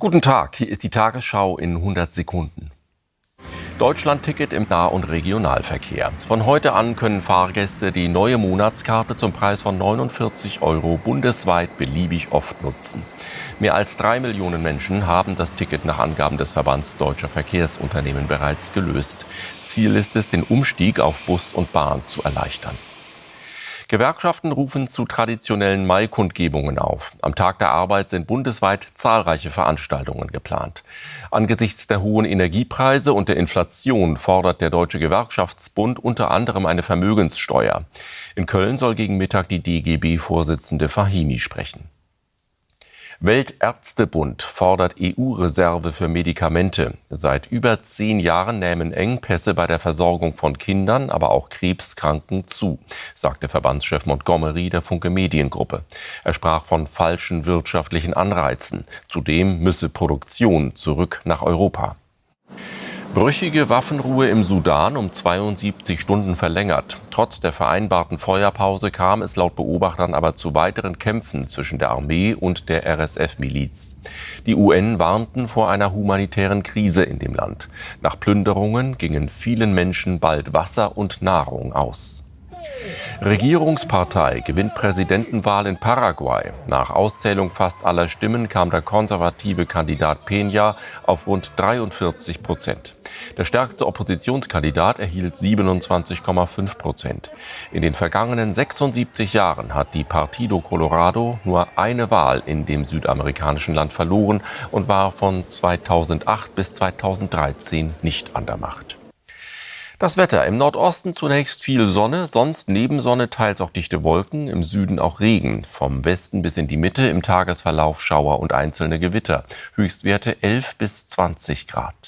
Guten Tag, hier ist die Tagesschau in 100 Sekunden. Deutschland-Ticket im Nah- und Regionalverkehr. Von heute an können Fahrgäste die neue Monatskarte zum Preis von 49 Euro bundesweit beliebig oft nutzen. Mehr als drei Millionen Menschen haben das Ticket nach Angaben des Verbands Deutscher Verkehrsunternehmen bereits gelöst. Ziel ist es, den Umstieg auf Bus und Bahn zu erleichtern. Gewerkschaften rufen zu traditionellen Maikundgebungen auf. Am Tag der Arbeit sind bundesweit zahlreiche Veranstaltungen geplant. Angesichts der hohen Energiepreise und der Inflation fordert der Deutsche Gewerkschaftsbund unter anderem eine Vermögenssteuer. In Köln soll gegen Mittag die DGB-Vorsitzende Fahimi sprechen. Weltärztebund fordert EU-Reserve für Medikamente. Seit über zehn Jahren nehmen Engpässe bei der Versorgung von Kindern, aber auch Krebskranken zu, sagte Verbandschef Montgomery der Funke Mediengruppe. Er sprach von falschen wirtschaftlichen Anreizen. Zudem müsse Produktion zurück nach Europa. Brüchige Waffenruhe im Sudan um 72 Stunden verlängert. Trotz der vereinbarten Feuerpause kam es laut Beobachtern aber zu weiteren Kämpfen zwischen der Armee und der RSF-Miliz. Die UN warnten vor einer humanitären Krise in dem Land. Nach Plünderungen gingen vielen Menschen bald Wasser und Nahrung aus. Regierungspartei gewinnt Präsidentenwahl in Paraguay. Nach Auszählung fast aller Stimmen kam der konservative Kandidat Peña auf rund 43 Prozent. Der stärkste Oppositionskandidat erhielt 27,5 Prozent. In den vergangenen 76 Jahren hat die Partido Colorado nur eine Wahl in dem südamerikanischen Land verloren und war von 2008 bis 2013 nicht an der Macht. Das Wetter. Im Nordosten zunächst viel Sonne, sonst neben Sonne teils auch dichte Wolken, im Süden auch Regen. Vom Westen bis in die Mitte im Tagesverlauf Schauer und einzelne Gewitter. Höchstwerte 11 bis 20 Grad.